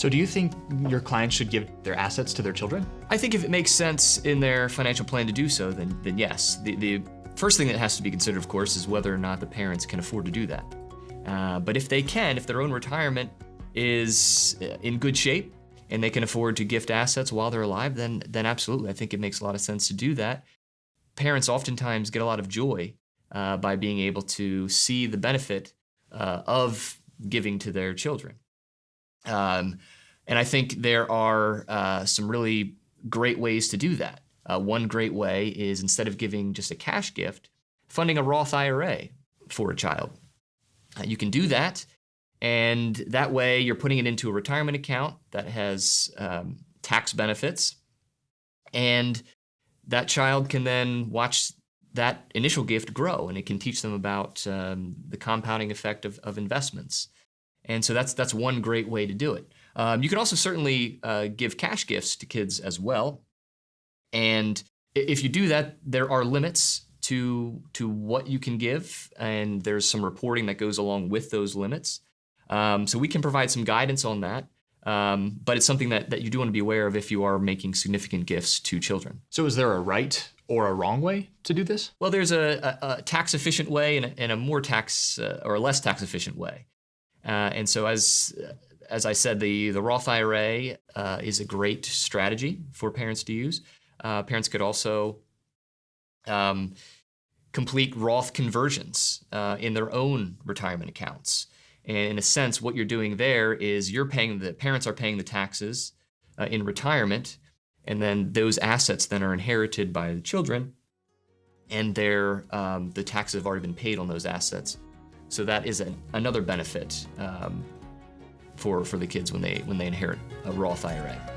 So do you think your clients should give their assets to their children? I think if it makes sense in their financial plan to do so, then, then yes. The, the first thing that has to be considered, of course, is whether or not the parents can afford to do that. Uh, but if they can, if their own retirement is uh, in good shape and they can afford to gift assets while they're alive, then, then absolutely, I think it makes a lot of sense to do that. Parents oftentimes get a lot of joy uh, by being able to see the benefit uh, of giving to their children. Um, and I think there are uh, some really great ways to do that. Uh, one great way is instead of giving just a cash gift, funding a Roth IRA for a child. Uh, you can do that, and that way you're putting it into a retirement account that has um, tax benefits, and that child can then watch that initial gift grow, and it can teach them about um, the compounding effect of, of investments. And so that's that's one great way to do it. Um, you can also certainly uh, give cash gifts to kids as well. And if you do that, there are limits to to what you can give, and there's some reporting that goes along with those limits. Um, so we can provide some guidance on that. Um, but it's something that, that you do want to be aware of if you are making significant gifts to children. So is there a right or a wrong way to do this? Well, there's a, a, a tax efficient way and a, and a more tax uh, or a less tax efficient way. Uh, and so as as I said, the, the Roth IRA uh, is a great strategy for parents to use. Uh, parents could also um, complete Roth conversions uh, in their own retirement accounts. And in a sense, what you're doing there is you're paying the parents are paying the taxes uh, in retirement, and then those assets then are inherited by the children, and um, the taxes have already been paid on those assets. So that is an, another benefit um, for, for the kids when they, when they inherit a Roth IRA.